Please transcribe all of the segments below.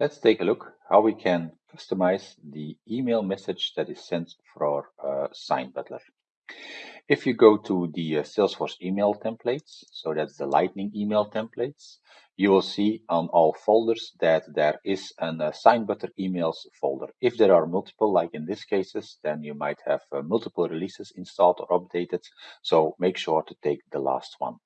let's take a look how we can customize the email message that is sent for uh, SignButler. If you go to the uh, Salesforce email templates, so that's the Lightning email templates, you will see on all folders that there is an uh, SignButler emails folder. If there are multiple, like in this cases, then you might have uh, multiple releases installed or updated. So make sure to take the last one.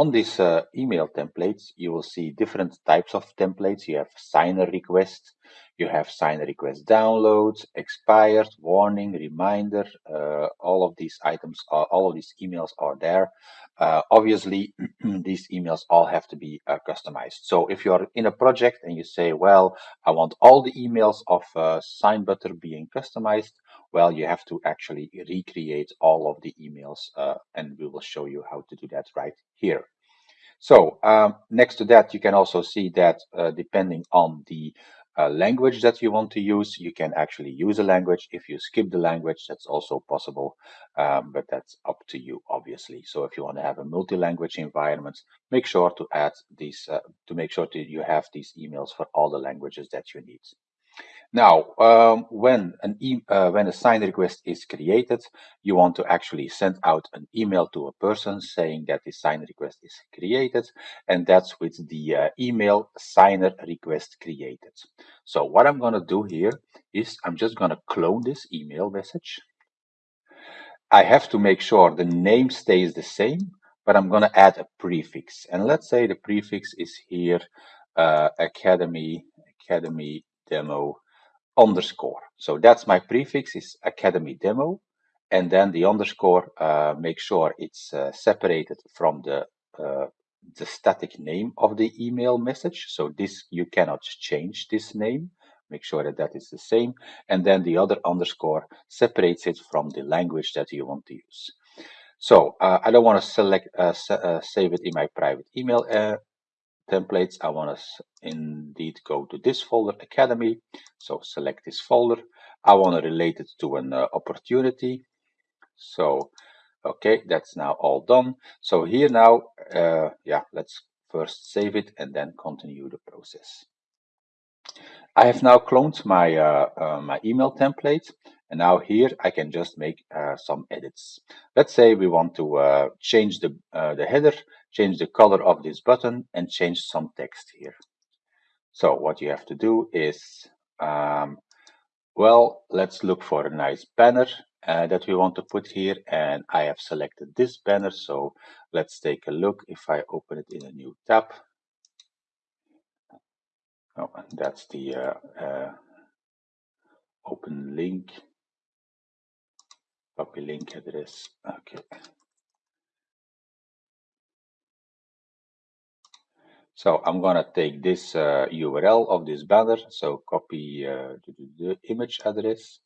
On this uh, email templates, you will see different types of templates. You have signer request, you have signer request downloads, expired, warning, reminder. Uh, all of these items, are, all of these emails are there. Uh, obviously, these emails all have to be uh, customized. So if you're in a project and you say, well, I want all the emails of uh, SignButler being customized, well, you have to actually recreate all of the emails uh, and we will show you how to do that right here. So um, next to that, you can also see that uh, depending on the uh, language that you want to use, you can actually use a language. If you skip the language, that's also possible, um, but that's up to you, obviously. So if you want to have a multi-language environment, make sure to add these, uh, to make sure that you have these emails for all the languages that you need. Now, um, when an e uh, when a sign request is created, you want to actually send out an email to a person saying that the sign request is created, and that's with the uh, email signer request created. So what I'm going to do here is I'm just going to clone this email message. I have to make sure the name stays the same, but I'm going to add a prefix. And let's say the prefix is here, uh, Academy, Academy Demo underscore. So that's my prefix is Academy Demo. And then the underscore, uh, make sure it's uh, separated from the, uh, the static name of the email message. So this, you cannot change this name. Make sure that that is the same. And then the other underscore separates it from the language that you want to use. So uh, I don't want to select uh, uh, save it in my private email templates, I want to indeed go to this folder, Academy. So select this folder. I want to relate it to an uh, opportunity. So, okay, that's now all done. So here now, uh, yeah, let's first save it and then continue the process. I have now cloned my, uh, uh my email template and now here I can just make uh, some edits. Let's say we want to uh, change the, uh, the header, change the color of this button and change some text here. So what you have to do is, um, well, let's look for a nice banner uh, that we want to put here. And I have selected this banner. So let's take a look if I open it in a new tab. Oh, that's the uh, uh, open link copy link address. Okay so I'm gonna take this uh, URL of this banner. So copy uh, the, the, image address.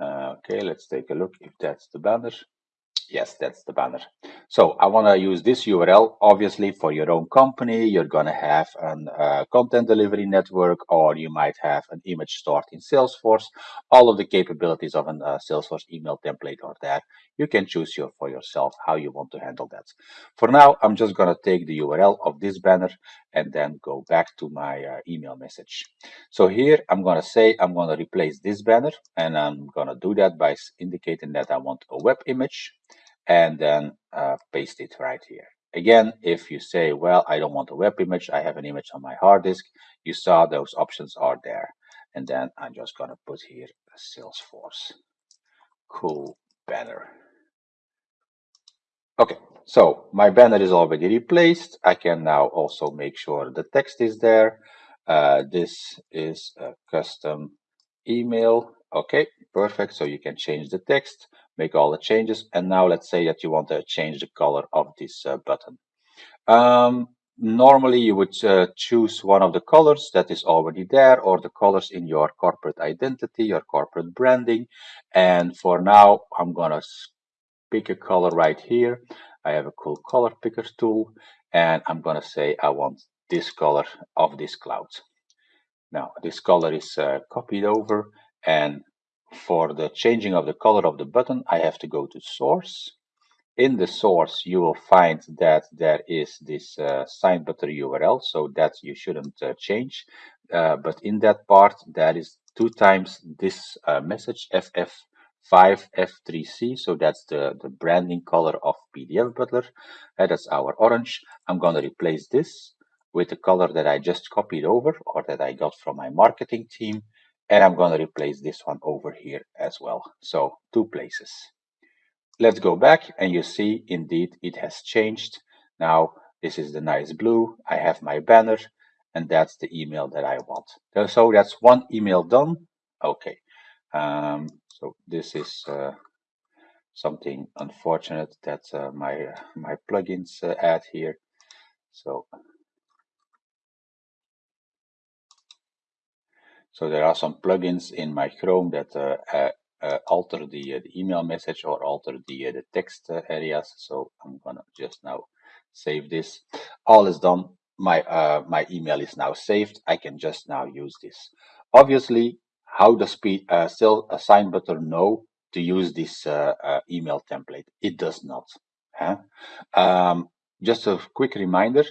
Uh, okay let's take a look if that's the banner. Yes, that's the banner. So I want to use this URL, obviously for your own company. You're going to have a uh, content delivery network, or you might have an image stored in Salesforce. All of the capabilities of a uh, Salesforce email template are there. You can choose your, for yourself how you want to handle that. For now, I'm just going to take the URL of this banner and then go back to my uh, email message. So here I'm going to say I'm going to replace this banner and I'm going to do that by indicating that I want a web image and then uh, paste it right here. Again, if you say, well, I don't want a web image, I have an image on my hard disk, you saw those options are there. And then I'm just going to put here Salesforce cool banner. Okay, so my banner is already replaced. I can now also make sure the text is there. Uh, this is a custom email. Okay, perfect. So you can change the text, make all the changes. And now let's say that you want to change the color of this uh, button. Um, normally you would uh, choose one of the colors that is already there or the colors in your corporate identity, your corporate branding. And for now, I'm going to pick a color right here. I have a cool color picker tool and I'm going to say I want this color of this cloud. Now this color is uh, copied over and for the changing of the color of the button I have to go to source in the source, you will find that there is this uh, SignButler URL, so that you shouldn't uh, change. Uh, but in that part, there is two times this uh, message FF5F3C, so that's the, the branding color of PDF Butler. Uh, that's our orange. I'm going to replace this with the color that I just copied over or that I got from my marketing team. And I'm going to replace this one over here as well. So two places. Let's go back and you see indeed it has changed. Now this is the nice blue. I have my banner and that's the email that I want. So that's one email done. Okay. Um, so this is uh, something unfortunate that uh, my my plugins uh, add here. So so there are some plugins in my Chrome that uh, uh, uh, alter the, uh, the, email message or alter the, uh, the text uh, areas. So I'm gonna just now save this. All is done. My uh, my email is now saved. I can just now use this. Obviously, how does P, uh, still a SignButler know to use this email template? It does not. Huh? Um, just a quick reminder,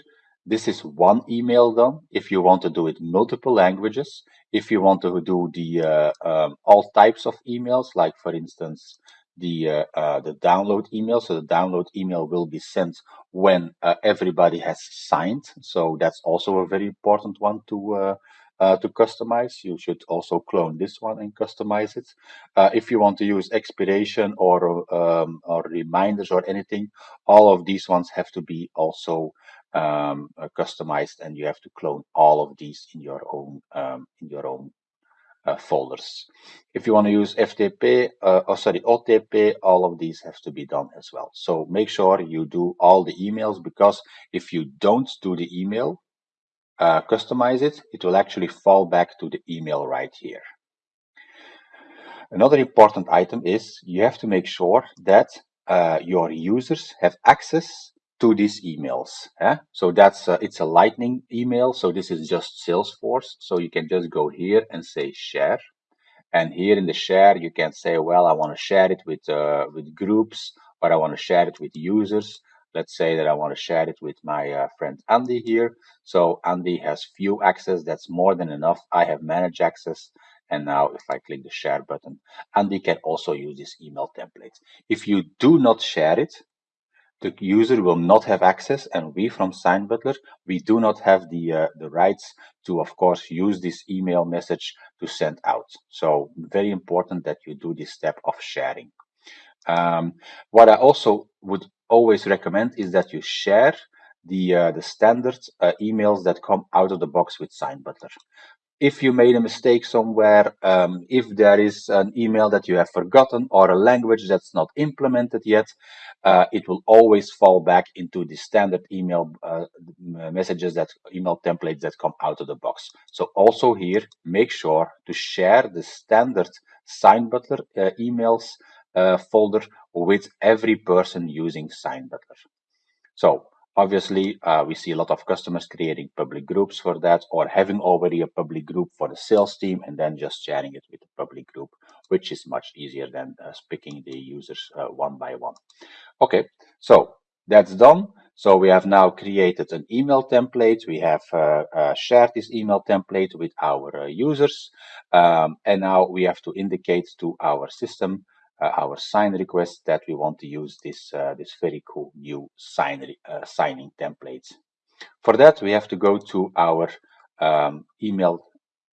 this is one email done. If you want to do it multiple languages, if you want to do the uh, um, all types of emails, like for instance, the uh, uh, the download email. So the download email will be sent when uh, everybody has signed. So that's also a very important one to uh, uh, to customize. You should also clone this one and customize it. Uh, if you want to use expiration or um, or reminders or anything, all of these ones have to be also um, uh, customized, and you have to clone all of these in your own um, in your own uh, folders. If you want to use FTP, uh, or sorry, OTP, all of these have to be done as well. So make sure you do all the emails because if you don't do the email, uh, customize it, it will actually fall back to the email right here. Another important item is you have to make sure that uh, your users have access to these emails. Eh? So that's uh, it's a lightning email. So this is just Salesforce. So you can just go here and say share. And here in the share, you can say, well, I want to share it with uh, with groups, or I want to share it with users. Let's say that I want to share it with my uh, friend Andy here. So Andy has view access. That's more than enough. I have manage access. And now if I click the share button, Andy can also use this email template. If you do not share it, the user will not have access and we from SignButler, we do not have the, uh, the rights to, of course, use this email message to send out. So very important that you do this step of sharing. Um, what I also would always recommend is that you share the, uh, the standard uh, emails that come out of the box with SignButler if you made a mistake somewhere, um, if there is an email that you have forgotten or a language that's not implemented yet, uh, it will always fall back into the standard email uh, messages that email templates that come out of the box. So also here, make sure to share the standard SignButler uh, emails uh, folder with every person using SignButler. So Obviously, uh, we see a lot of customers creating public groups for that or having already a public group for the sales team and then just sharing it with the public group, which is much easier than uh, picking the users uh, one by one. Okay, so that's done. So we have now created an email template. We have uh, uh, shared this email template with our uh, users. Um, and now we have to indicate to our system our sign request that we want to use this, uh, this very cool new sign, uh, signing template. For that, we have to go to our um, email,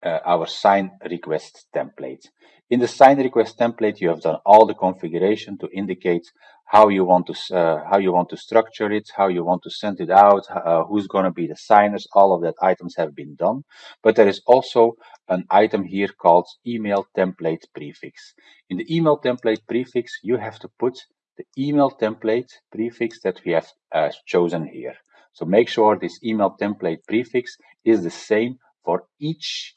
our sign request template. In the sign request template, you have done all the configuration to indicate how you want to uh, how you want to structure it, how you want to send it out, uh, who's going to be the signers. All of that items have been done, but there is also an item here called email template prefix. In the email template prefix, you have to put the email template prefix that we have uh, chosen here. So make sure this email template prefix is the same for each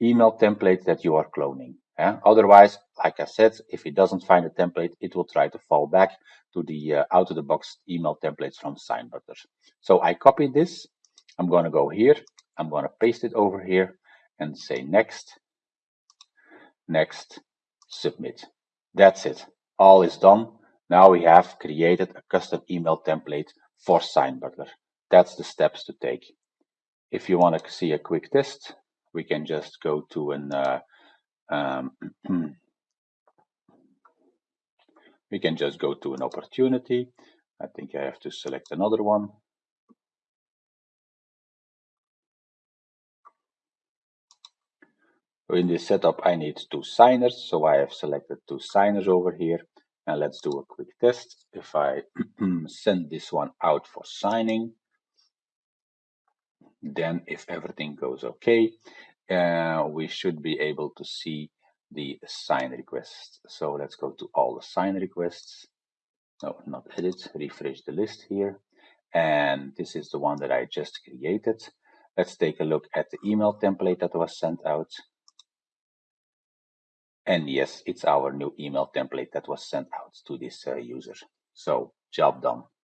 email template that you are cloning. Yeah? Otherwise, like I said, if it doesn't find a template, it will try to fall back to the uh, out-of-the-box email templates from SignButler. So I copied this. I'm going to go here. I'm going to paste it over here and say next, next, submit. That's it. All is done. Now we have created a custom email template for SignButler. That's the steps to take. If you want to see a quick test, we can just go to an uh, um, we can just go to an opportunity. I think I have to select another one. In this setup, I need two signers, so I have selected two signers over here. And let's do a quick test. If I send this one out for signing, then if everything goes okay, uh, we should be able to see the sign requests. So let's go to all the sign requests. No, not edit, refresh the list here. And this is the one that I just created. Let's take a look at the email template that was sent out. And yes, it's our new email template that was sent out to this uh, user. So job done.